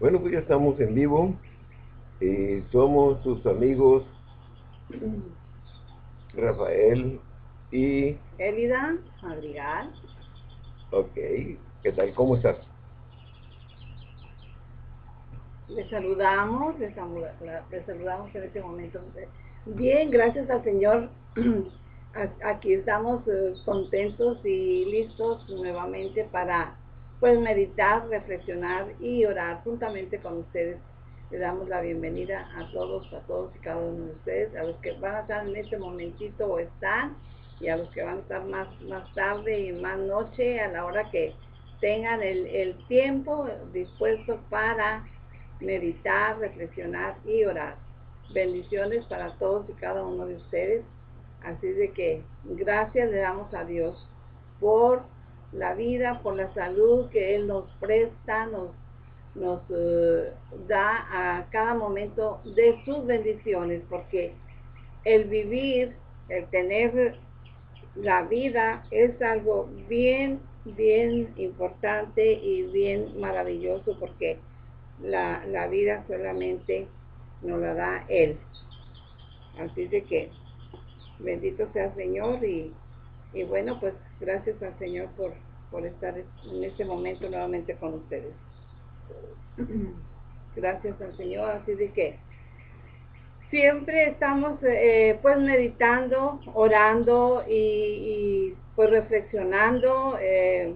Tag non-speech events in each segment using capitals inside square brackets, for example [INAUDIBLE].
Bueno, pues ya estamos en vivo. Y somos sus amigos Rafael y... Elida Madrigal. Ok. ¿Qué tal? ¿Cómo estás? Les saludamos, les saludamos, en este momento. Bien, gracias al Señor. [CLEARS THROAT] Aquí estamos eh, contentos y listos nuevamente para pues meditar, reflexionar y orar juntamente con ustedes. Le damos la bienvenida a todos, a todos y cada uno de ustedes, a los que van a estar en este momentito o están, y a los que van a estar más, más tarde y más noche, a la hora que tengan el, el tiempo dispuesto para meditar, reflexionar y orar. Bendiciones para todos y cada uno de ustedes. Así de que gracias le damos a Dios por la vida, por la salud que Él nos presta, nos, nos eh, da a cada momento de sus bendiciones, porque el vivir, el tener la vida es algo bien, bien importante y bien maravilloso, porque la, la vida solamente nos la da Él. Así de que bendito sea el Señor y y bueno, pues gracias al Señor por, por estar en este momento nuevamente con ustedes. [CLEARS THROAT] Gracias al Señor, así de que siempre estamos eh, pues meditando, orando y, pues reflexionando, eh,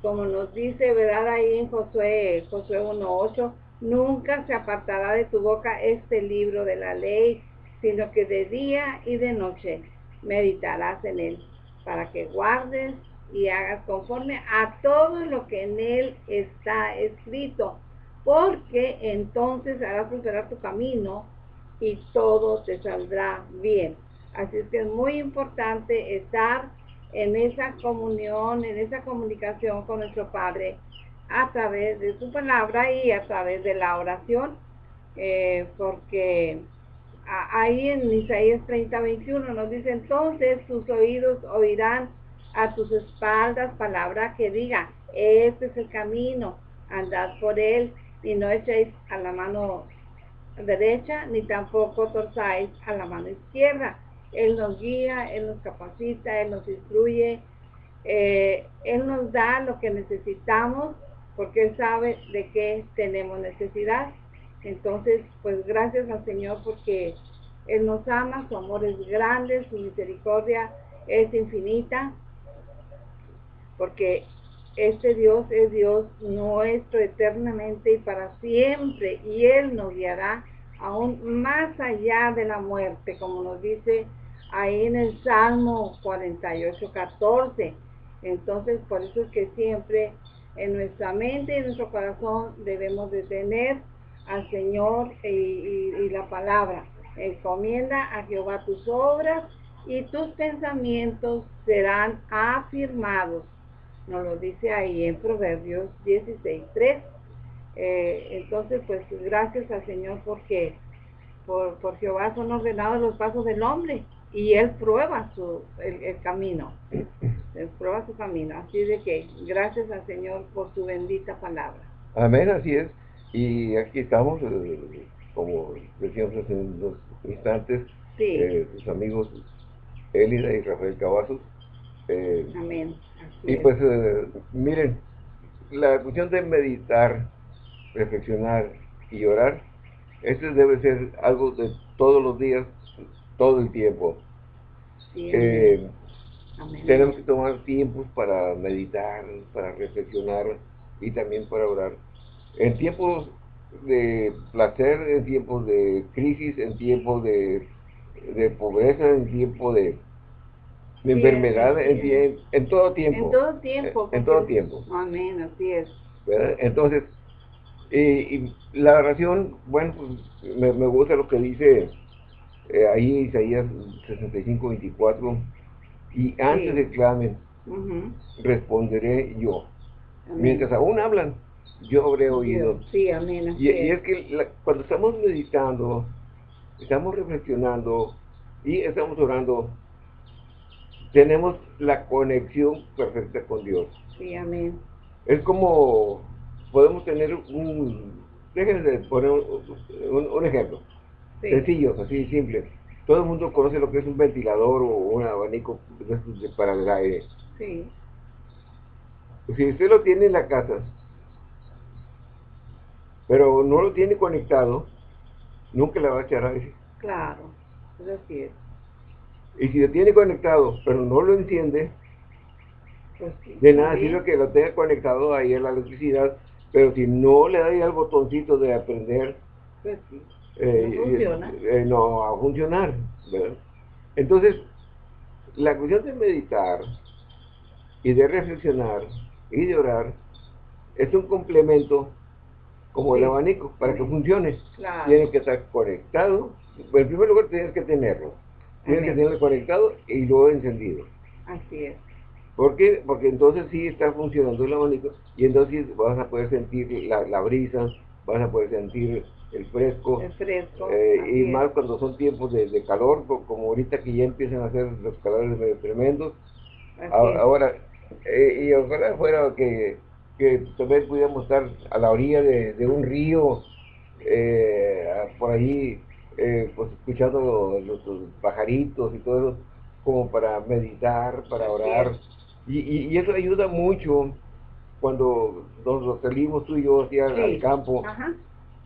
como nos dice, ¿verdad? Ahí en Josué, Josué 1.8, nunca se apartará de tu boca este libro de la ley, sino que de día y de noche meditarás en él para que guardes y hagas conforme a todo lo que en él está escrito, porque entonces harás prosperar tu camino y todo te saldrá bien. Así es que es muy importante estar en esa comunión, en esa comunicación con nuestro Padre a través de su palabra y a través de la oración, eh, porque ahí en Isaías 30, 21 nos dice, entonces tus oídos oirán a tus espaldas palabra que diga, este es el camino, andad por él y no echéis a la mano derecha ni tampoco torzáis a la mano izquierda. Él nos guía, Él nos capacita, Él nos instruye, eh, Él nos da lo que necesitamos porque Él sabe de qué tenemos necesidad. Entonces, pues gracias al Señor porque Él nos ama, su amor es grande, su misericordia es infinita, porque este Dios es Dios nuestro eternamente y para siempre, y Él nos guiará aún más allá de la muerte, como nos dice ahí en el Salmo 48, 14. Entonces, por eso es que siempre en nuestra mente y en nuestro corazón debemos de tener al Señor y, la palabra. Encomienda a Jehová tus obras y tus pensamientos serán afirmados. Nos lo dice ahí en Proverbios 16, 3. Eh, entonces, pues gracias al Señor porque por, Jehová son ordenados los pasos del hombre y Él prueba su, el, el camino. Él prueba su camino. Así de que gracias al Señor por su bendita palabra. Amén, así es. Y aquí estamos, eh, como decíamos hace unos instantes, eh, sus amigos Elida y Rafael Cavazos. Eh, Amén. y pues, miren, la cuestión de meditar, reflexionar y orar, este debe ser algo de todos los días, todo el tiempo. Tenemos que tomar tiempos para meditar, para reflexionar y también para orar en tiempos de placer, en tiempos de crisis, en tiempos de, pobreza, en tiempos de, enfermedad, en, todo tiempo. En todo tiempo. En, todo tiempo. Amén, así es. Entonces, y, la oración, bueno, pues, me, gusta lo que dice eh, ahí Isaías 65, 24, y antes de clamen, responderé yo. Mientras aún hablan, yo habré oído. Sí, amén. Y, es que cuando estamos meditando, estamos reflexionando y estamos orando, tenemos la conexión perfecta con Dios. Sí, amén. Es como podemos tener un, déjenme poner un, ejemplo. Sencillo, así simple. Todo el mundo conoce lo que es un ventilador o un abanico para el aire. Sí. Si usted lo tiene en la casa, pero no lo tiene conectado, nunca le va a echar aire. Claro, es así Y si lo tiene conectado, pero no lo enciende, pues de nada sirve que lo tenga conectado ahí a la electricidad, pero si no le da ahí al botoncito de aprender, pues eh, no, funciona. Eh, no va a funcionar. Entonces, la cuestión de meditar y de reflexionar y de orar es un complemento como el abanico para que funcione. Tiene que estar conectado. En primer lugar, tienes que tenerlo. Tienes que tenerlo conectado y luego encendido. Así es. ¿Por qué? Porque entonces sí está funcionando el abanico y entonces vas a poder sentir la, brisa, vas a poder sentir el fresco. El fresco. Eh, y más cuando son tiempos de, calor, como ahorita que ya empiezan a hacer los calores medio tremendos. Ahora, eh, y ojalá fuera que, que también pudiéramos estar a la orilla de, un río, eh, por ahí, pues escuchando los, pajaritos y todo eso, como para meditar, para orar. Y, eso ayuda mucho cuando nos salimos tú y yo hacia al campo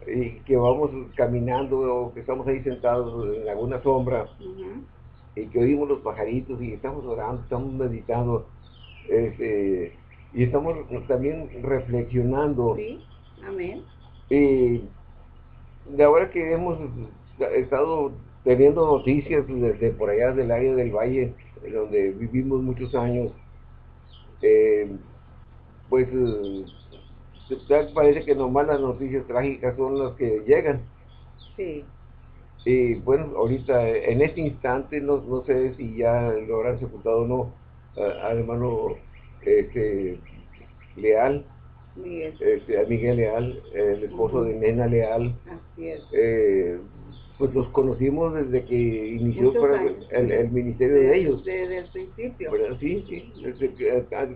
y que vamos caminando o que estamos ahí sentados en alguna sombra y que oímos los pajaritos y estamos orando, estamos meditando este, y estamos también reflexionando. Sí, amén. Y de ahora que hemos estado teniendo noticias desde por allá del área del valle, donde vivimos muchos años, eh, pues eh, parece que nomás las noticias trágicas son las que llegan. Sí. Y bueno, ahorita, en este instante, no, no sé si ya lo habrán sepultado o no, al hermano este, Leal, Miguel. Este, Miguel Leal, el esposo de Nena Leal. Así es. Eh, pues los conocimos desde que inició el, ministerio de, ellos. Desde el principio. Sí, sí.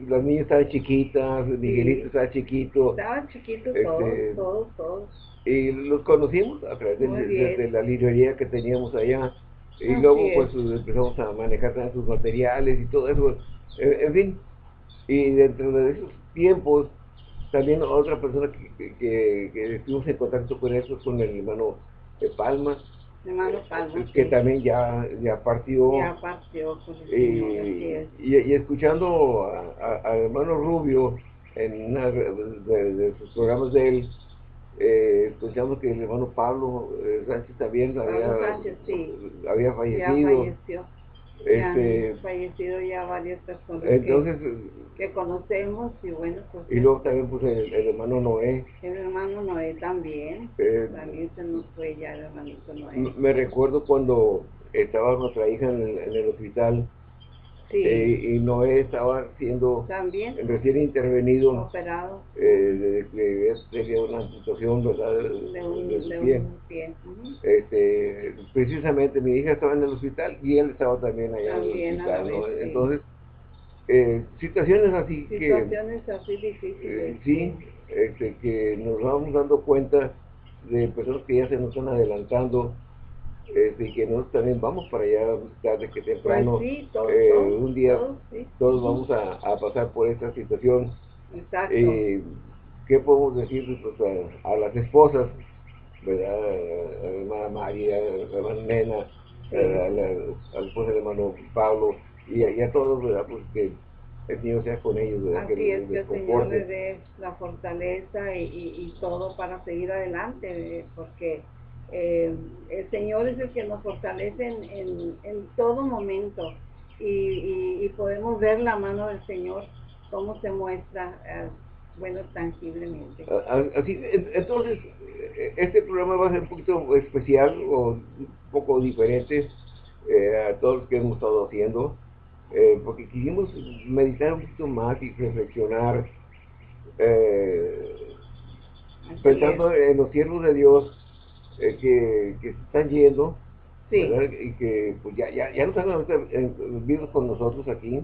las niñas estaban chiquitas, Miguelito estaba chiquito. Estaban chiquitos este, todos, todos. Y los conocimos a través de, la librería que teníamos allá. Y luego pues empezamos a manejar sus materiales y todo eso. En, fin. Y dentro de esos tiempos, también otra persona que, que, que estuvimos en contacto con eso, con el hermano de Palma. Hermano Palma. Que también ya, ya partió. Ya partió. y, y, escuchando al hermano Rubio en una de, sus programas de él, eh, escuchamos que el hermano Pablo eh, Sánchez también había, había fallecido. Ya este, han fallecido ya varias personas entonces, que, conocemos y bueno pues y luego también pues el, hermano Noé. El hermano Noé también eh, también se nos fue ya el hermanito Noé. me recuerdo cuando estaba nuestra hija en el hospital eh, y Noé estaba siendo ¿También? recién intervenido. Operado. Eh, de, tenía una situación ¿verdad? de, un, pie. este, precisamente mi hija estaba en el hospital y él estaba también allá en el hospital. Entonces, eh, situaciones así que... Situaciones así difíciles. Eh, sí, este, que nos vamos dando cuenta de personas que ya se nos están adelantando este, que nosotros también vamos para allá tarde que temprano. Pues eh, un día todos, vamos a, pasar por esta situación. Exacto. Eh, ¿Qué podemos decir pues, a, las esposas? ¿verdad? A la hermana María, a la hermana Nena, a la, esposa de hermano Pablo y, a todos, ¿verdad? Pues que el Señor sea con ellos, ¿verdad? Así que es, que el Señor les dé la fortaleza y, y, todo para seguir adelante, porque eh, el Señor es el que nos fortalece en, en, todo momento y, podemos ver la mano del Señor, cómo se muestra, eh, bueno, tangiblemente. Así, entonces, eh, este programa va a ser un poquito especial o un poco diferente a todos los que hemos estado haciendo, porque quisimos meditar un poquito más y reflexionar, pensando en los siervos de Dios eh, que, que, se están yendo y que pues ya, ya, ya no están vivos con nosotros aquí.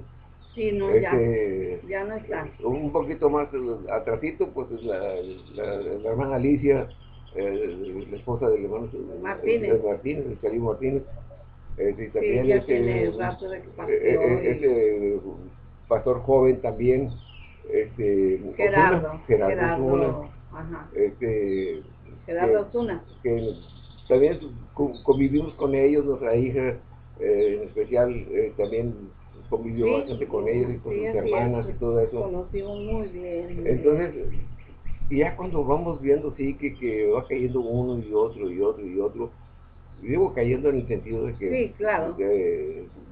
Sí, no, ya, este, ya no están. Un poquito más atrasito, pues la, la, hermana Alicia eh, la esposa del hermano Martínez, Martínez el Cali Martínez. Este, también sí, este, este pastor joven también, este, Gerardo, Gerardo, Gerardo ajá. Este, Gerardo Osuna. Que, también convivimos con ellos, nuestra hija eh, en especial eh, también convivió bastante con ellos y con sus hermanas y todo eso. Conocimos muy bien. Entonces, ya cuando vamos viendo, sí, que, que va cayendo uno y otro y otro y otro, digo cayendo en el sentido de que, sí, claro.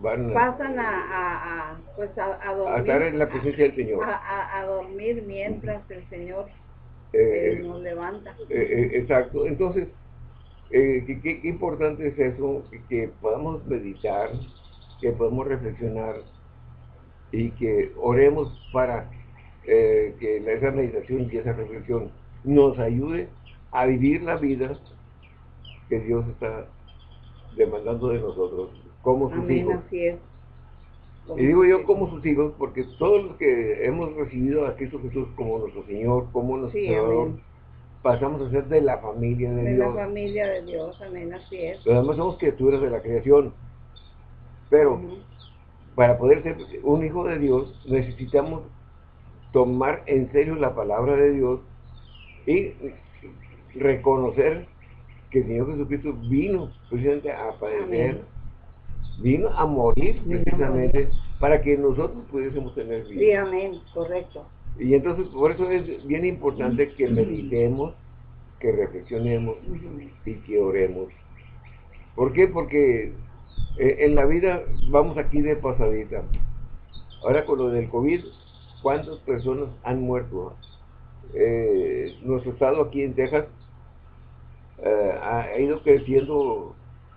van pasan a, a, pues a, dormir a estar en la presencia del Señor a dormir mientras el Señor eh, nos levanta. eh, exacto. Entonces eh, ¿qué, qué, importante es eso que, podamos meditar que podamos reflexionar y que oremos para que esa meditación y esa reflexión nos ayude a vivir la vida que Dios está demandando de nosotros como sus hijos. Y digo yo como sus hijos porque todos los que hemos recibido a Cristo Jesús como nuestro Señor, como nuestro Salvador, pasamos a ser de la familia de, Dios. De la familia de Dios, amén, así es. Pero además somos criaturas de la creación. Pero para poder ser un hijo de Dios necesitamos tomar en serio la palabra de Dios y reconocer que el Señor Jesucristo vino precisamente a padecer, vino a morir precisamente para que nosotros pudiésemos tener vida. Sí, amén, correcto. Y entonces por eso es bien importante que meditemos, que reflexionemos y que oremos. ¿Por qué? Porque eh, en la vida vamos aquí de pasadita. Ahora con lo del COVID, ¿cuántas personas han muerto? Eh, nuestro estado aquí en Texas eh, ha ido creciendo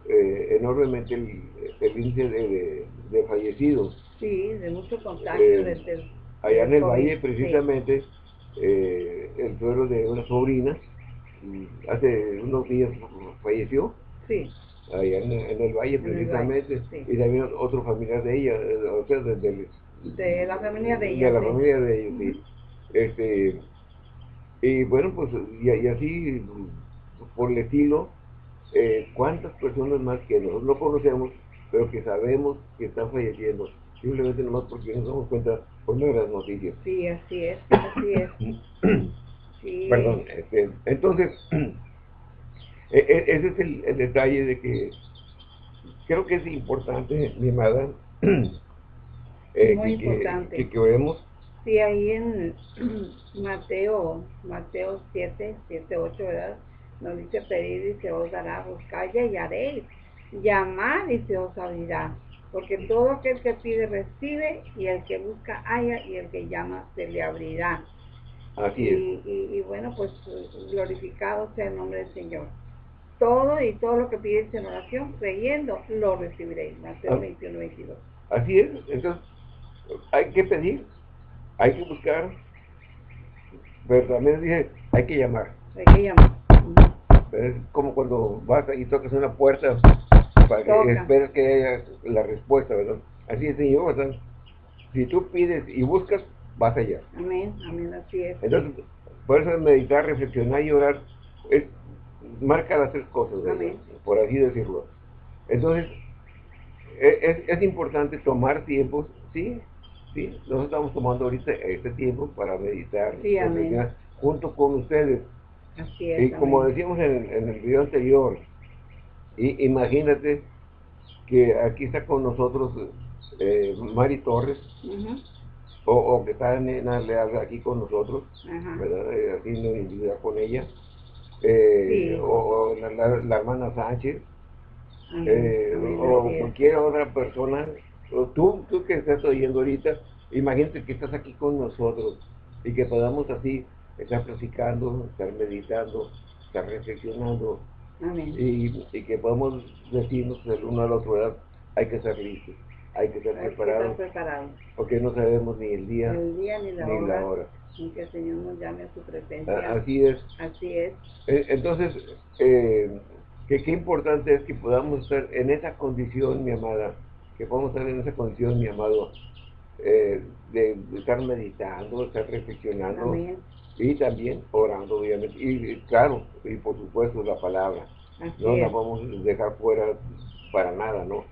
eh, enormemente el, índice de, fallecidos. Sí, de mucho contagio. Eh, allá en el valle, precisamente, el suelo de una sobrina, hace unos días falleció. Sí. Allá en, el valle, precisamente. Y también otro familiar de ella, o sea, de, de, la familia de ella. De la familia de ella, sí. Este, y bueno, pues, y así por el estilo, eh, cuántas personas más que nosotros no conocemos, pero que sabemos que están falleciendo, simplemente nomás porque nos damos cuenta por las noticias. Sí, así es, así es. [COUGHS] Perdón, este, entonces, [CLEARS THROAT] e, e, ese es el, detalle de que creo que es importante, mi amada, [CLEARS THROAT] eh, Muy que, importante. Que, que, vemos. Sí, ahí en [CLEARS THROAT] Mateo, Mateo 7, 7, 8, ¿verdad? Nos dice pedir y se os dará, buscar y hallaréis, llamar y se os abrirá. Porque todo aquel que pide recibe y el que busca halla y el que llama se le abrirá. Así es. Y, bueno, pues glorificado sea el nombre del Señor. Todo y todo lo que pides en oración, creyendo, lo recibiréis. Mateo 21, 22. Así es. Entonces, hay que pedir, hay que buscar, pero también dije, hay que llamar. Hay que llamar. Es como cuando vas y tocas una puerta para que esperes que haya la respuesta, ¿verdad? Así es, Señor, ¿verdad? Si tú pides y buscas, vas allá. Amén, amén, así es. Entonces, por eso meditar, reflexionar y orar, es, marca las tres cosas, por así decirlo. Entonces, e, es, es, importante tomar tiempos, ¿sí? Sí, nosotros estamos tomando ahorita este tiempo para meditar, sí, junto con ustedes y como decíamos en, el video anterior, y, imagínate que aquí está con nosotros eh, Mari Torres, o, que está Nena Leal aquí con nosotros, ¿verdad? Eh, haciendo individual con ella, eh, o, la, hermana Sánchez, o cualquier otra persona, o tú, tú que estás oyendo ahorita, imagínate que estás aquí con nosotros y que podamos así estar platicando, estar meditando, estar reflexionando Y, que podamos decirnos el uno al otro, ¿verdad? hay que estar listos, hay que estar, preparados, porque no sabemos ni el día, ni, la, hora, ni que el Señor nos llame a su presencia. Así es. Así es. E, entonces, eh, que qué importante es que podamos estar en esa condición, mi amada, que podamos estar en esa condición, mi amado, eh, de, estar meditando, estar reflexionando, y también orando, obviamente. Y, claro, y por supuesto la palabra. no la vamos a dejar fuera para nada, ¿no?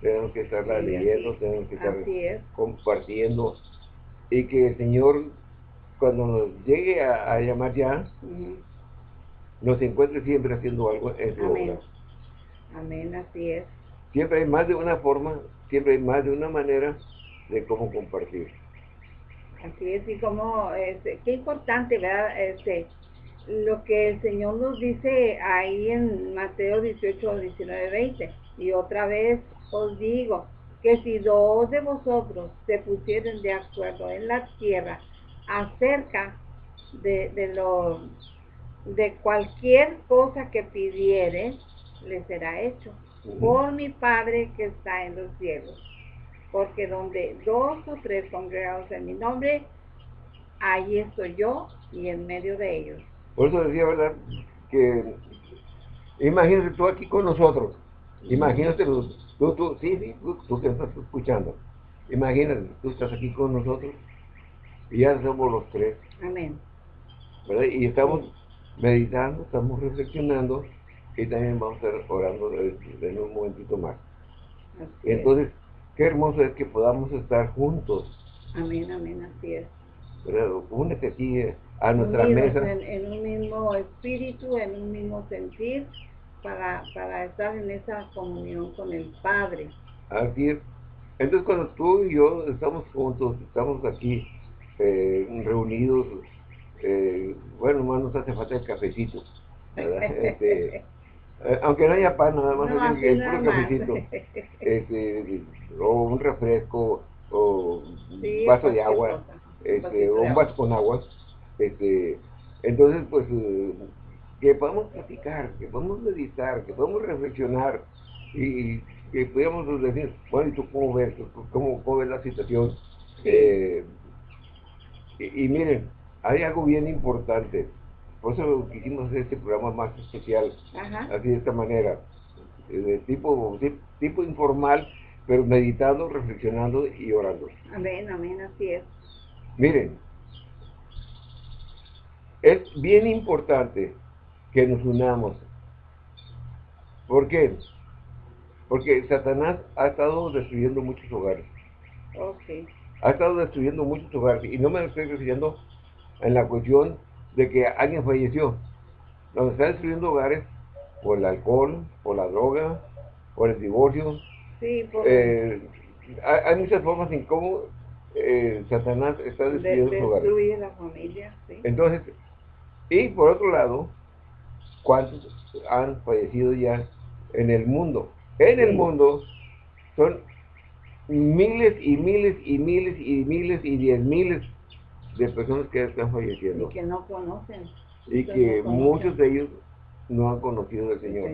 Tenemos que estarla leyendo, tenemos que estar compartiendo. Y que el Señor, cuando nos llegue a, llamar ya, nos encuentre siempre haciendo algo en su Amén. Amén, así es. Siempre hay más de una forma, siempre hay más de una manera de cómo compartir. Así es, y como, este, qué importante, ¿verdad? Este, lo que el Señor nos dice ahí en Mateo 18, 19, 20. Y otra vez os digo que si dos de vosotros se pusieren de acuerdo en la tierra acerca de, de lo de cualquier cosa que pidiere, le será hecho por mi Padre que está en los cielos porque donde dos o tres congregados en mi nombre, ahí estoy yo y en medio de ellos. Por eso decía, ¿verdad? Que imagínate tú aquí con nosotros, imagínate tú, tú, sí, sí, tú, que estás escuchando, imagínate, tú estás aquí con nosotros y ya somos los tres. Amén. ¿verdad? Y estamos meditando, estamos reflexionando y también vamos a estar orando en un momentito más. Entonces, Qué hermoso es que podamos estar juntos. Amén, amén, así es. Pero únete aquí eh, a nuestra mesa. En, un mismo espíritu, en un mismo sentir, para, para estar en esa comunión con el Padre. Así es. Entonces cuando tú y yo estamos juntos, estamos aquí eh, reunidos, eh, bueno, más nos hace falta el cafecito. [LAUGHS] Este, eh, aunque no haya pan, nada más no, el, puro cafecito, [LAUGHS] este, o un refresco, o un vaso de agua, este, o un vaso con agua, este, entonces pues eh, que podamos platicar, que podamos meditar, que podamos reflexionar y, que podamos decir, bueno, ¿y tú cómo ves? ¿Cómo, cómo ves la situación? Eh, y, y miren, hay algo bien importante por eso quisimos hacer este programa más especial, así de esta manera, de tipo, tipo informal, pero meditando, reflexionando y orando. Amén, amén, así es. Miren, es bien importante que nos unamos. ¿Por qué? Porque Satanás ha estado destruyendo muchos hogares. Okay. Ha estado destruyendo muchos hogares. Y no me estoy refiriendo en la cuestión de que alguien falleció. Nos está destruyendo hogares por el alcohol, por la droga, por el divorcio. Sí, por... Eh, hay, muchas formas en cómo eh, Satanás está destruyendo de, hogares. la familia, sí. Entonces, y por otro lado, ¿cuántos han fallecido ya en el mundo? En el mundo son miles y miles y miles y miles y diez miles de personas que están falleciendo. Y que no conocen. Y que muchos de ellos no han conocido al Señor.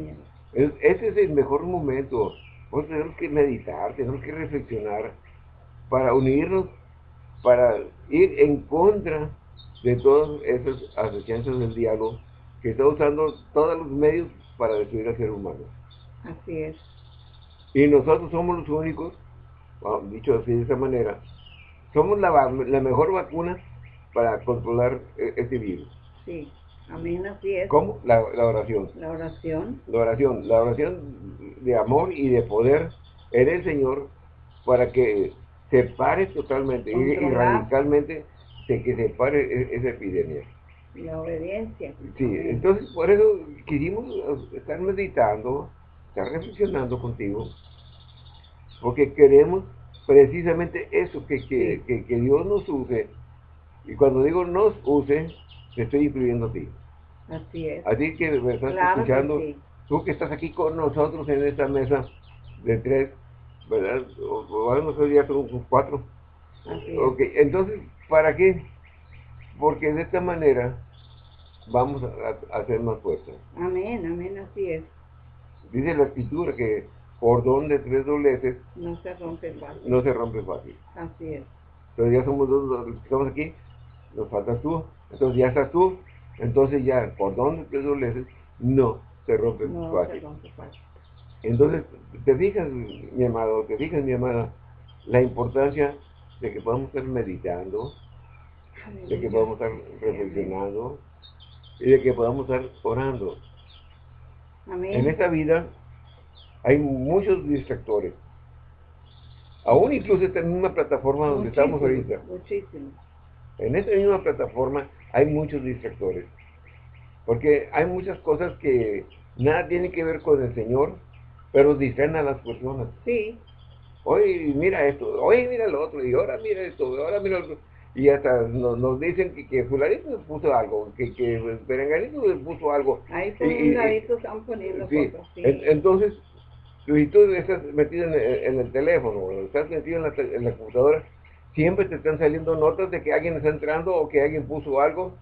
ese es el mejor momento. Pues tenemos que meditar, tenemos que reflexionar para unirnos, para ir en contra de todas esas asociaciones del diálogo que está usando todos los medios para destruir al ser humano. Así es. Y nosotros somos los únicos, dicho así de esa manera, somos la, la mejor vacuna para controlar este virus. Sí, amén, así es. ¿Cómo? La, oración. La oración. La oración, la oración de amor y de poder en el Señor para que se pare totalmente y, radicalmente de que se pare e-, esa epidemia. La obediencia. Sí, entonces por eso quisimos estar meditando, estar reflexionando contigo, porque queremos precisamente eso, que, que, que Dios nos use y cuando digo nos use, te estoy incluyendo a ti. Así es. Así que me estás escuchando, tú que estás aquí con nosotros en esta mesa de tres, ¿verdad? O, a lo mejor ya son cuatro. Así ok, entonces, ¿para qué? Porque de esta manera vamos a, hacer más fuerza. Amén, amén, así es. Dice la escritura que cordón de tres dobleces no se rompe fácil. No se rompe fácil. Así es. Pero ya somos dos los que estamos aquí, nos faltas tú, entonces ya estás tú, entonces ya, ¿por dónde te dobleces? No, se rompe no, fácil. Se rompe fácil. Entonces, te fijas, mi amado, te fijas, mi amada, la importancia de que podamos estar meditando, de que podamos estar reflexionando y de que podamos estar orando. En esta vida hay muchos distractores. Aún incluso esta misma plataforma donde estamos ahorita. Muchísimo. En esta misma plataforma hay muchos distractores. Porque hay muchas cosas que nada tienen que ver con el Señor, pero distraen a las personas. Sí. Hoy mira esto, hoy mira lo otro, y ahora mira esto, ahora mira lo otro. Y hasta nos, dicen que, que fulanito puso algo, que, que perenganito puso algo. Ahí son y, están poniendo sí. cosas. Sí. entonces, si tú estás metido en, el teléfono, o estás metido en la, en la computadora, siempre te están saliendo notas de que alguien está entrando o que alguien puso algo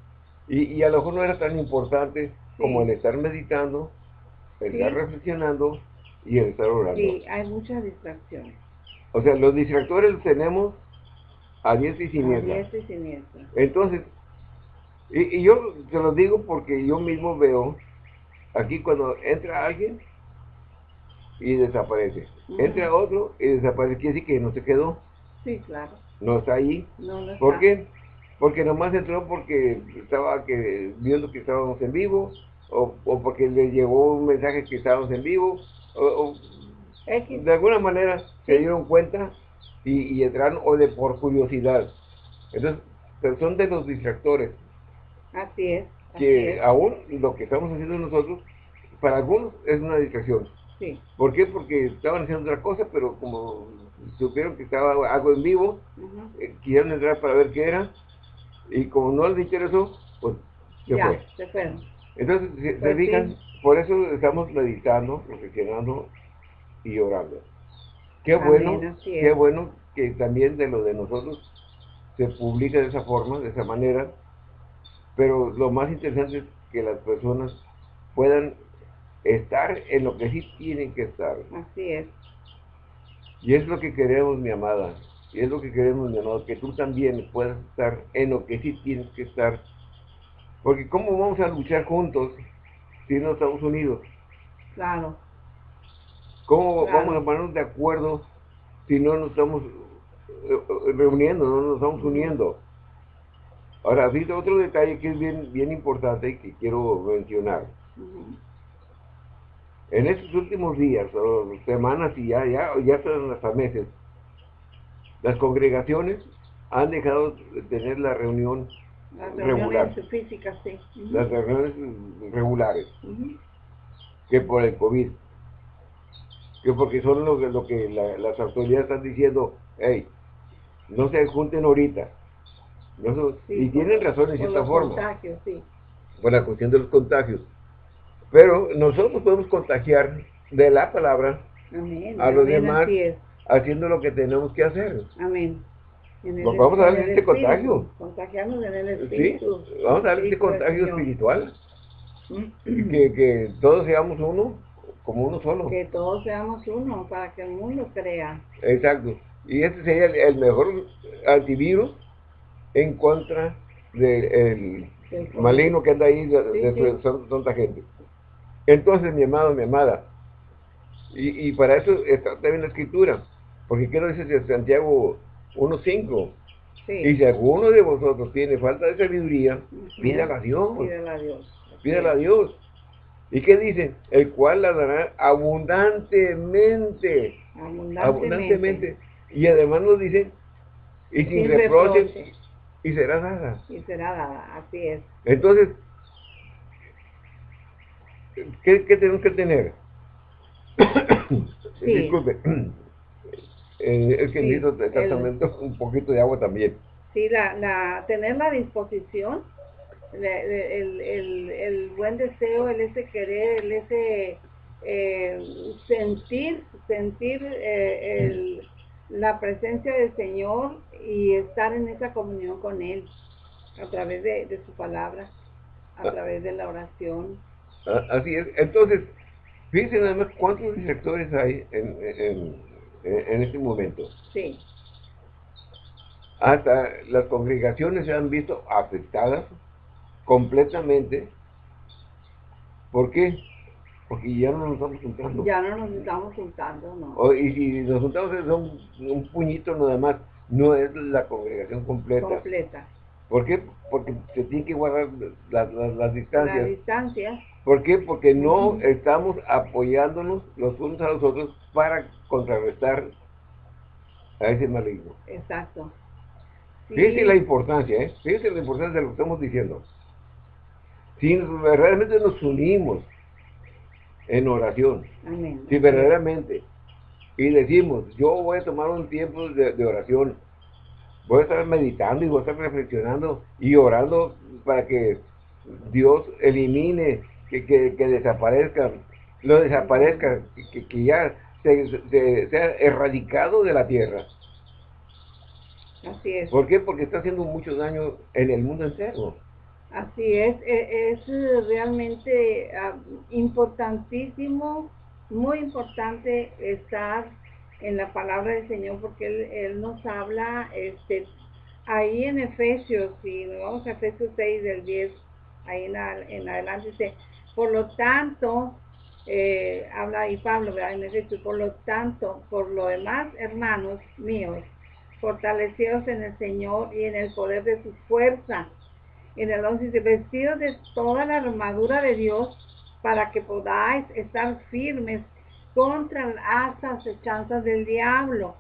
y, a lo mejor no era tan importante como el estar meditando, el estar reflexionando y el estar orando. Sí, hay muchas distracciones. O sea, los distractores los tenemos a diestra y siniestra. A diestra y siniestra. Entonces, y, yo te lo digo porque yo mismo veo aquí cuando entra alguien y desaparece. Entra otro y desaparece. Quiere decir que no se quedó. Sí, claro. No está ahí. No, no está. ¿Por qué? porque nomás entró porque estaba que, viendo que estábamos en vivo, o, porque le llegó un mensaje que estábamos en vivo, o, de alguna manera se dieron cuenta y, entraron, o de por curiosidad. Entonces, son de los distractores. Así es. que aún lo que estamos haciendo nosotros, para algunos es una distracción. Sí. ¿Por qué? Porque estaban haciendo otra cosa, pero como supieron que estaba algo en vivo, uh quisieron entrar para ver qué era, y como no les interesó, pues se ya, Se fueron. Entonces, se, pues fijan, por eso estamos meditando, reflexionando y orando. Qué bueno, qué bueno que también de lo de nosotros se publica de esa forma, de esa manera, pero lo más interesante es que las personas puedan estar en lo que sí tienen que estar. Así es. Y es lo que queremos, mi amada, y es lo que queremos, mi amado, que tú también puedas estar en lo que sí tienes que estar. Porque ¿cómo vamos a luchar juntos si no estamos unidos? Claro. ¿Cómo vamos a ponernos de acuerdo si no nos estamos eh, reuniendo, no nos estamos uniendo? Ahora, fíjate otro detalle que es bien, bien importante y que quiero mencionar. En estos últimos días, o semanas y ya, ya, ya están hasta meses, las congregaciones han dejado de tener la reunión las regular. físicas, sí. Las reuniones regulares. Que por el COVID. Que porque son lo, lo que las autoridades están diciendo, hey, no se junten ahorita. y tienen razón en cierta forma. Contagios, sí. Por la cuestión de los contagios. Pero nosotros podemos contagiar de la palabra a los demás haciendo lo que tenemos que hacer. Amén. vamos a darle este contagio. Contagiarnos en el espíritu. Sí, vamos a darle este contagio espiritual. que, que todos seamos uno, como uno solo. Que todos seamos uno, para que el mundo crea. Exacto. Y este sería el, mejor antivirus en contra del maligno que anda ahí de, de tanta gente. Entonces, mi amado, mi amada, y, y para eso está también la escritura. Porque quiero decir Santiago 1.5. Sí. Y si alguno de vosotros tiene falta de sabiduría, pídala a Dios. Pídala a Dios. Pídala a Dios. ¿Y qué dice? El cual la dará abundantemente. Abundantemente. Y además nos dice, y sin, reproches, y será dada. Y será dada, así es. Entonces, ¿qué, qué tenemos que tener? [COUGHS] Disculpe. [COUGHS] Eh, es que necesito exactamente un poquito de agua también. Sí, la, la, tener la disposición, el, el, el, buen deseo, el ese querer, el ese eh, sentir, sentir eh, el, la presencia del Señor y estar en esa comunión con Él a través de, de su palabra, a ah. través de la oración. Ah, así es. Entonces, fíjense nada más cuántos directores hay en, en en este momento. Sí. Hasta las congregaciones se han visto afectadas completamente. ¿Por qué? Porque ya no nos estamos juntando. Ya no nos estamos juntando, ¿no? y si nos juntamos es un, un puñito nada más, no es la congregación completa. Completa. ¿Por qué? Porque se tiene que guardar las distancias. Las distancias. ¿Por qué? Porque no estamos apoyándonos los unos a los otros para contrarrestar a ese maligno. Exacto. Fíjense la importancia, ¿eh? Fíjense la importancia de lo que estamos diciendo. Si verdaderamente nos unimos en oración, si verdaderamente, y decimos, yo voy a tomar un tiempo de oración, voy a estar meditando y voy a estar reflexionando y orando para que Dios elimine, que, que, desaparezca, lo desaparezca, que, ya se, sea erradicado de la tierra. Así es. ¿Por qué? Porque está haciendo mucho daño en el mundo entero. Así es, e, es, realmente ah, importantísimo, muy importante estar en la palabra del Señor porque Él, nos habla este, ahí en Efesios, y nos vamos a Efesios 6 del 10, ahí en, adelante dice, por lo tanto, eh, habla ahí Pablo, en Efesios, por lo tanto, por lo demás, hermanos míos, fortalecidos en el Señor y en el poder de su fuerza. En el 11 dice, vestidos de toda la armadura de Dios para que podáis estar firmes contra las acechanzas del diablo.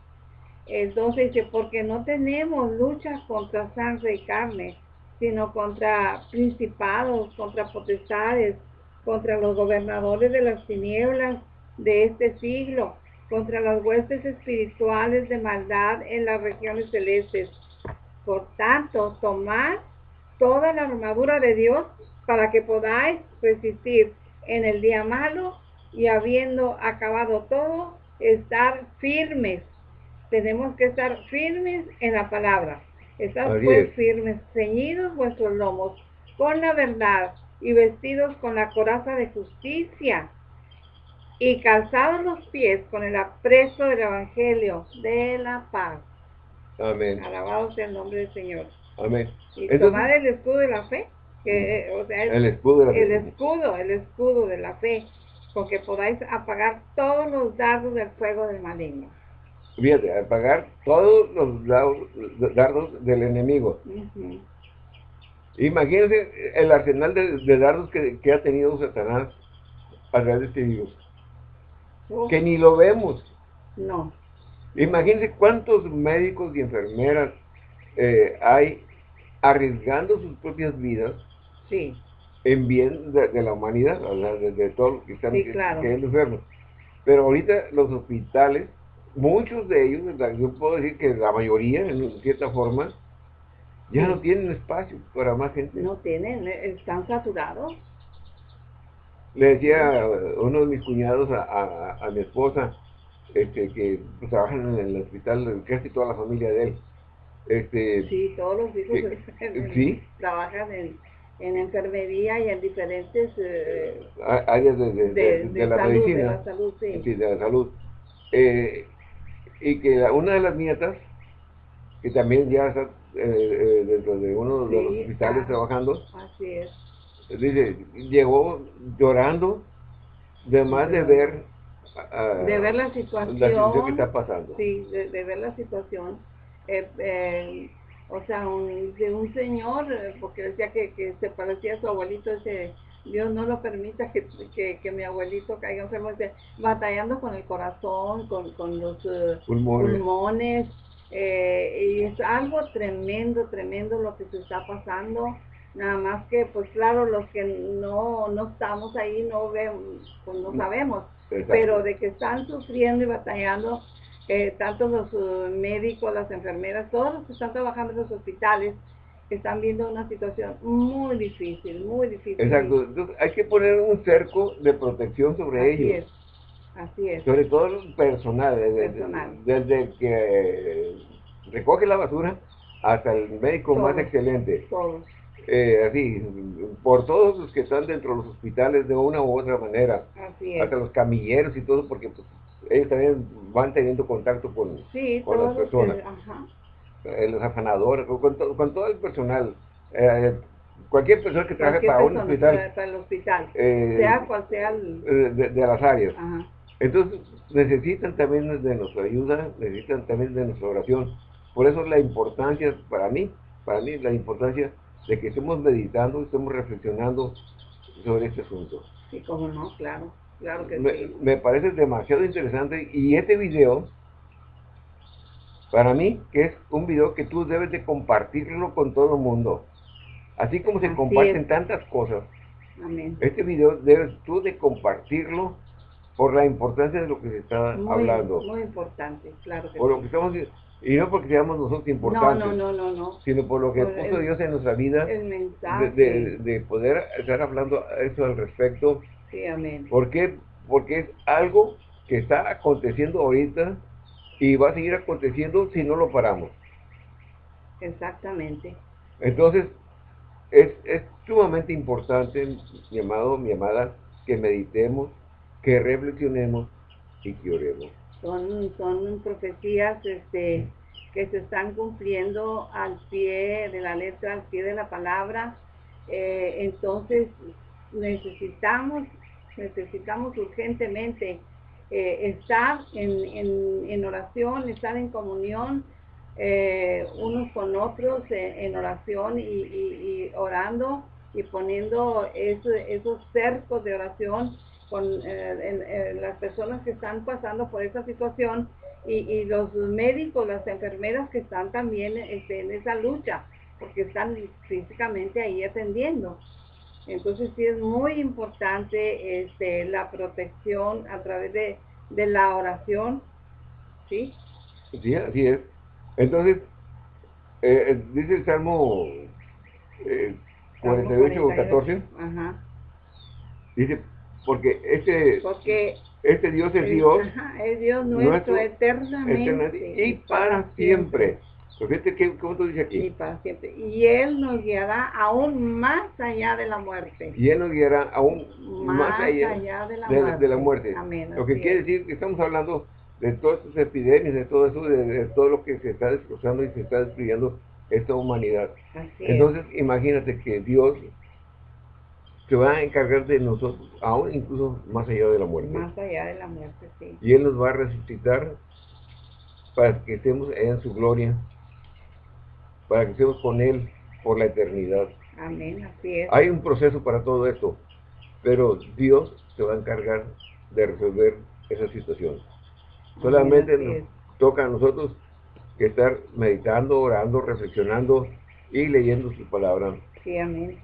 Entonces dice, porque no tenemos luchas contra sangre y carne, sino contra principados, contra potestades, contra los gobernadores de las tinieblas de este siglo, contra las huestes espirituales de maldad en las regiones celestes. Por tanto, tomad toda la armadura de Dios para que podáis resistir en el día malo y habiendo acabado todo, estar firmes. Tenemos que estar firmes en la palabra. Estar pues firmes, ceñidos vuestros lomos con la verdad y vestidos con la coraza de justicia y calzados los pies con el apresto del evangelio de la paz. Amén. Alabado sea el nombre del Señor. Amén. Y tomar el escudo de la fe, que, o sea, el, escudo el escudo, el escudo de la fe, con que podáis apagar todos los dardos del fuego del maligno. Fíjate, apagar todos los dardos, del enemigo. Imagínense el arsenal de, dardos que, ha tenido Satanás a través de este virus. Que ni lo vemos. No. Imagínense cuántos médicos y enfermeras eh, hay arriesgando sus propias vidas. Sí en bien de, la humanidad, de, todos los que están enfermos. Pero ahorita los hospitales, muchos de ellos, yo puedo decir que la mayoría, en cierta forma, ya no tienen espacio para más gente. No tienen, eh, están saturados. Le decía uno de mis cuñados a, mi esposa, este, que pues, trabajan en el hospital, casi toda la familia de él. Este, sí, todos los hijos [LAUGHS] ¿sí? trabajan en en enfermería y en diferentes eh, áreas de, la medicina. De la salud, sí. de la salud. Eh, y que una de las nietas, que también ya está eh, dentro de uno de los hospitales trabajando, así es. dice, llegó llorando, de más de ver de ver la situación, que está pasando. Sí, de, de ver la situación. Eh, o sea, un, de un señor, eh, porque decía que, que, se parecía a su abuelito, ese Dios no lo permita que, que, mi abuelito caiga enfermo, batallando con el corazón, con, con los eh, pulmones, eh, y es algo tremendo, tremendo lo que se está pasando. Nada más que, pues claro, los que no, no estamos ahí no vemos, pues no sabemos, pero de que están sufriendo y batallando, eh, tanto los uh, médicos, las enfermeras, todos los que están trabajando en los hospitales, están viendo una situación muy difícil, muy difícil. Exacto, entonces hay que poner un cerco de protección sobre Así ellos. Es. Así es. Sobre todo el personal, desde, que recoge la basura hasta el médico más excelente. Todos. Eh, así, por todos los que están dentro de los hospitales de una u otra manera. Así es. Hasta los camilleros y todo, porque pues, ellos también van teniendo contacto con, con las personas. Eh, los afanadores, con, con, todo el personal. Eh, cualquier persona que trabaje para un hospital. Para el hospital, sea cual sea el... de, las áreas. Entonces necesitan también de nuestra ayuda, necesitan también de nuestra oración. Por eso la importancia para mí para mí la importancia de que estemos meditando, estemos reflexionando sobre este asunto. Sí, cómo no, claro, claro que me, sí. me parece demasiado interesante y este video, para mí, que es un video que tú debes de compartirlo con todo el mundo. Así como se Así comparten es. tantas cosas, Amén. este video debes tú de compartirlo por la importancia de lo que se está Muy, hablando, muy importante, claro que por lo que estamos y no porque seamos nosotros No, importantes, no, no, no, no. sino por lo que Por puso el- Dios en nuestra vida El de, mensaje. de- de poder estar hablando eso al respecto. Sí, amén. ¿Por qué? Porque es algo que está aconteciendo ahorita y va a seguir aconteciendo si no lo paramos. Exactamente. Entonces, es, es sumamente importante, mi amado, mi amada, que meditemos, que reflexionemos y que oremos. Son, son profecías este, que se están cumpliendo al pie de la letra, al pie de la palabra. Eh, entonces, necesitamos, necesitamos urgentemente eh, estar en, en- oración, estar en comunión eh, unos con otros en oración y, orando y poniendo eso- esos cercos de oración con eh, en- en las personas que están pasando por esa situación y, y los médicos, las enfermeras que están también este, en esa lucha, porque están físicamente ahí atendiendo. Entonces sí es muy importante este, la protección a través de, de la oración, ¿sí? Sí, así es. Entonces, eh, eh, dice el Salmo eh, Salmo 48 o 14, Ajá. dice, porque este, Porque este Dios es Dios ajá, es Dios nuestro, nuestro, eternamente, eternamente y para siempre. Pues fíjate que, ¿cómo tú dices Y aquí? para siempre. Y Él nos guiará aún más allá de la muerte. Y Él nos guiará aún más, allá, de la de, muerte. de la muerte. Amén. Lo que quiere es. decir que estamos hablando de todas estas epidemias, de todo eso, de, de todo lo que se está destrozando y se está destruyendo esta humanidad. Así es. Entonces, imagínate que Dios se va a encargar de nosotros, aún incluso más allá de la muerte. Más allá de la muerte, sí. Y Él nos va a resucitar para que estemos en su gloria, para que estemos con Él por la eternidad. Amén, así es. Hay un proceso para todo esto, pero Dios se va a encargar de resolver esa situación. Solamente nos es. toca a nosotros que estar meditando, orando, reflexionando y leyendo su palabra. Sí, amén.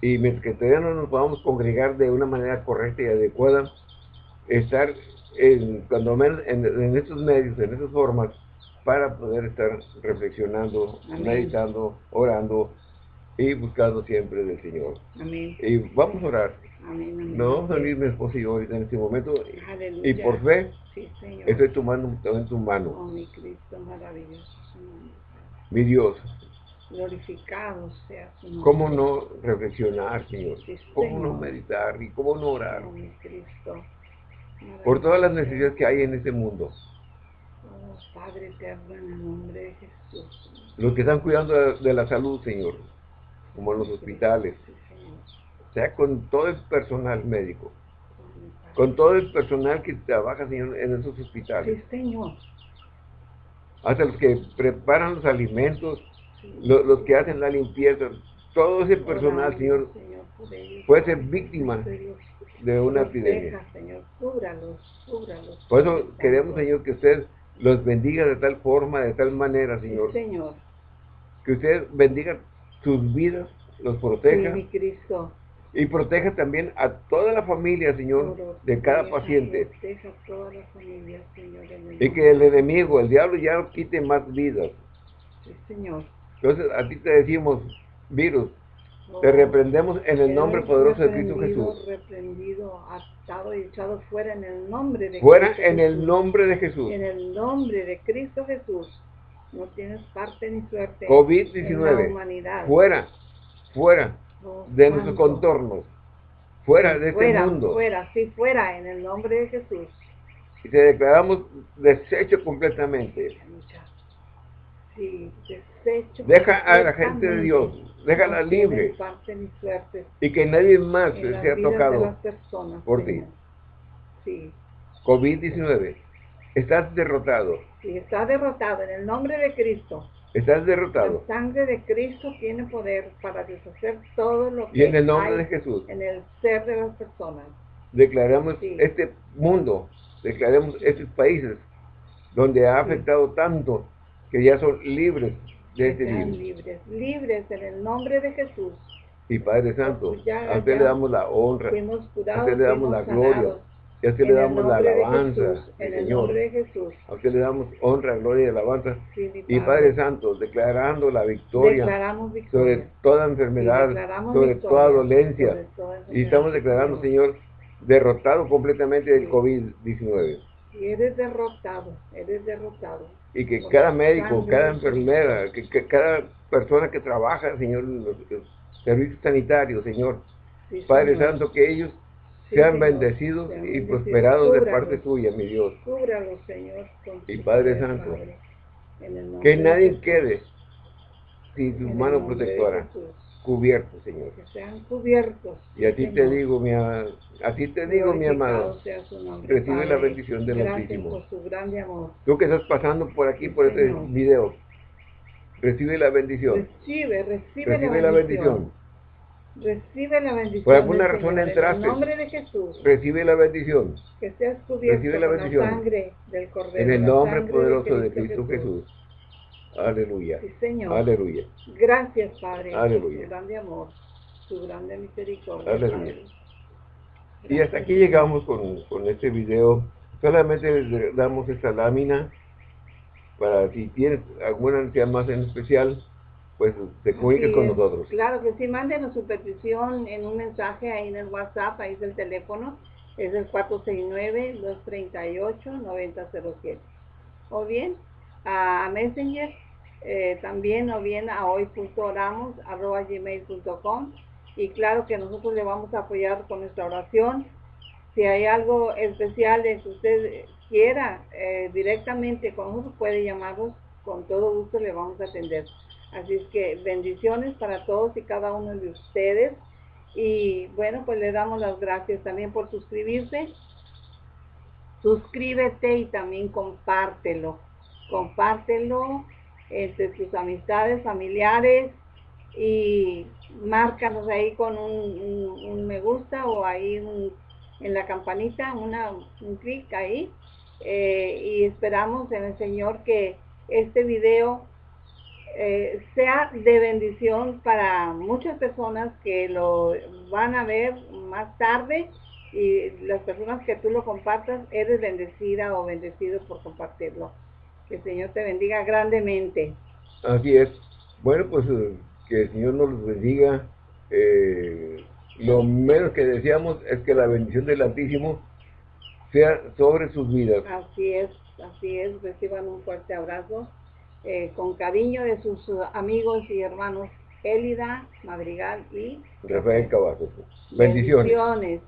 Y mientras que todavía no nos podamos congregar de una manera correcta y adecuada, estar en, cuando menos en, en estos medios, en estas formas, para poder estar reflexionando, Amén. meditando, orando y buscando siempre del Señor. Amén. Y vamos a orar. Amén. Nos vamos a unir mi esposo y yo en este momento. Aleluya. Y por fe, Sí, Señor. estoy tomando en tu mano. Oh, mi Cristo maravilloso. Mi Dios, Glorificado sea su nombre. ¿cómo no reflexionar, Señor? Sí, ¿Cómo no meditar y cómo no orar? Mi Cristo. Por todas las necesidades que hay en este mundo. Oh, Padre eterno, en el nombre de Jesús. Los que están cuidando de, la salud, Señor, como en los hospitales, sea con todo el personal médico, con todo el personal que trabaja, Señor, en esos hospitales, Sí, Señor. hasta los que preparan los alimentos, Los que hacen la limpieza, todo ese personal, Señor, puede ser víctima de una epidemia. Por eso queremos. Señor, que usted los bendiga de tal forma, de tal manera, Señor, Señor. que usted bendiga sus vidas, los proteja y proteja también a toda la familia, Señor, de cada paciente. Y que el enemigo, el diablo, ya no quite más vidas. Sí, Señor. Entonces, a ti te decimos, virus, te reprendemos en el nombre poderoso de Cristo Jesús. Reprendido, atado y echado fuera en el nombre de Fuera Cristo en el Jesús. nombre de Jesús. En el nombre de Cristo Jesús. No tienes parte ni suerte en la COVID-19, humanidad. fuera, fuera de nuestros contornos, fuera de este mundo. Fuera, sí, fuera, en el nombre de Jesús. Y te declaramos deshecho completamente. Sí. Deja a la gente de. Dios, déjala libre parte ni suerte y que nadie más sea tocado. personas, por ti. Señor. Sí, COVID-19, estás derrotado. sí, está derrotado en el nombre de Cristo. Estás derrotado. La sangre de Cristo tiene poder para deshacer todo lo que Y en el nombre hay de Jesús en el ser de las personas. declaramos Sí. este mundo, declaramos estos países donde ha afectado tanto que ya son libres de este virus. libres, libres en el nombre de Jesús. Y Padre Santo, Pues ya- a usted le damos la honra, a usted le damos la gloria, sanados. y a usted le el damos la de alabanza, Jesús, en el Señor. nombre de Jesús. A usted le damos honra, gloria y alabanza. Sí, Y Padre Santo, declarando la victoria sobre toda enfermedad, sobre victoria toda dolencia. sobre toda Y estamos declarando, Señor, derrotado completamente del Sí. COVID-19. Y eres derrotado, eres derrotado. Y que cada médico, cada enfermera, que, que cada persona que trabaja, Señor, en los, servicios sanitarios, Señor, Sí, Padre Señor. Santo, que ellos Sí, sean Señor. bendecidos Sean y bendecidos. prosperados de parte tuya, mi Dios. Cúbralos, Señor, Y Padre Santo, Padre, Que nadie quede sin tu mano protectora, Jesús. cubierto, Señor. Que sean cubiertos. Y a ti te digo, mi, a, ti te digo, mi amado, recibe la Padre. bendición del Altísimo. por su grande amor. tú que estás pasando por aquí, por este Señor. video, recibe la bendición, Recibe, recibe, recibe la bendición, Recibe la bendición. Por alguna razón Señor, entraste. En nombre de Jesús. recibe la bendición, Que seas cubierto Recibe la con bendición. la sangre del Cordero. en el la nombre poderoso de Cristo Jesús. Aleluya, Sí, Señor. aleluya. Gracias, Padre, Aleluya. por grande amor, su grande misericordia. Aleluya. Y hasta aquí llegamos con, con este video. Solamente les damos esta lámina para si tienes alguna necesidad más en especial, pues te comuniques con nosotros. Claro que sí, mándenos su petición en un mensaje ahí en el WhatsApp, ahí es el teléfono, es el 469-238-9007. O bien a Messenger, eh, también o bien a hoy.oramos arroba gmail.com y claro que nosotros le vamos a apoyar con nuestra oración. Si hay algo especial que usted quiera eh, directamente con nosotros, puede llamarnos, con todo gusto le vamos a atender. Así es que bendiciones para todos y cada uno de ustedes. Y bueno, pues le damos las gracias también por suscribirse. Suscríbete y también compártelo. Compártelo entre tus amistades, familiares y márcanos ahí con un, me gusta o ahí en la campanita, una, un clic ahí. Eh, y esperamos en el Señor que este video eh, sea de bendición para muchas personas que lo van a ver más tarde y las personas que tú lo compartas, eres bendecida o bendecido por compartirlo. Que el Señor te bendiga grandemente. Así es. Bueno, pues eh, que el Señor nos bendiga. Eh, lo menos que deseamos es que la bendición del Altísimo sea sobre sus vidas. Así es, así es. Reciban un fuerte abrazo eh, con cariño de sus amigos y hermanos Élida, Madrigal y Rafael Cavazos. Bendiciones. bendiciones.